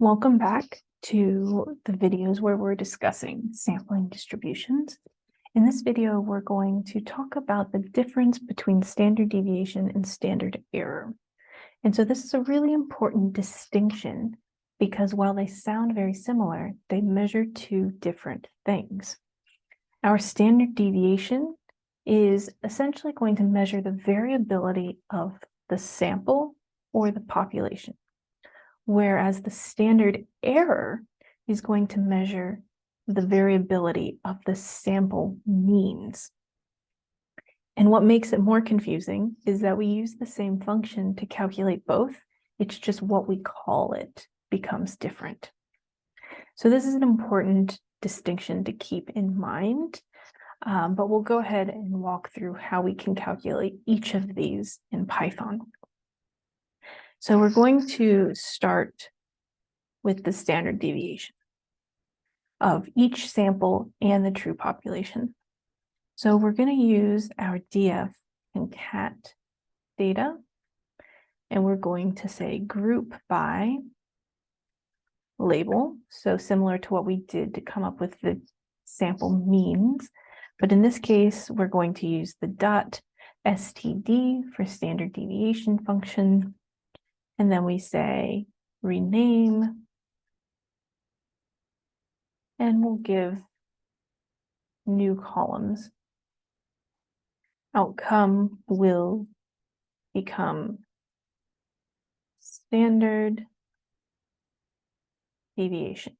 Welcome back to the videos where we're discussing sampling distributions. In this video, we're going to talk about the difference between standard deviation and standard error. And so this is a really important distinction because while they sound very similar, they measure two different things. Our standard deviation is essentially going to measure the variability of the sample or the population whereas the standard error is going to measure the variability of the sample means. And what makes it more confusing is that we use the same function to calculate both. It's just what we call it becomes different. So this is an important distinction to keep in mind, um, but we'll go ahead and walk through how we can calculate each of these in Python. So we're going to start with the standard deviation of each sample and the true population. So we're going to use our df and cat data, and we're going to say group by label. So similar to what we did to come up with the sample means, but in this case, we're going to use the dot std for standard deviation function and then we say rename. And we'll give new columns. Outcome will become standard deviation.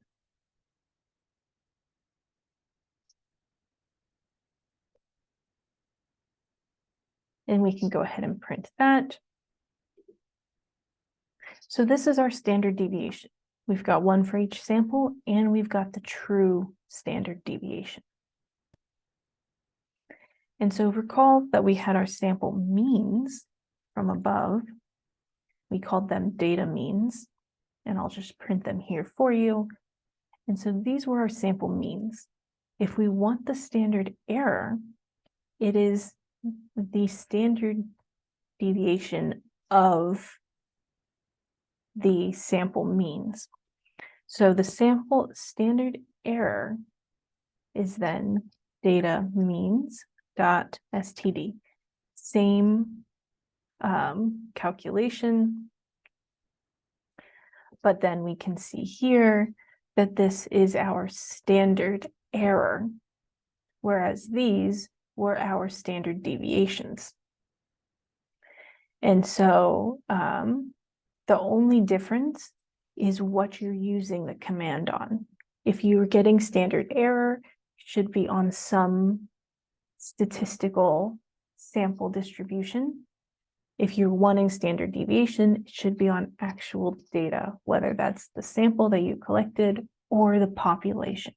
And we can go ahead and print that. So this is our standard deviation. We've got one for each sample and we've got the true standard deviation. And so recall that we had our sample means from above. We called them data means, and I'll just print them here for you. And so these were our sample means. If we want the standard error, it is the standard deviation of the sample means. So the sample standard error is then data means dot std. Same um, calculation, but then we can see here that this is our standard error, whereas these were our standard deviations. And so um, the only difference is what you're using the command on. If you're getting standard error, it should be on some statistical sample distribution. If you're wanting standard deviation, it should be on actual data, whether that's the sample that you collected or the population.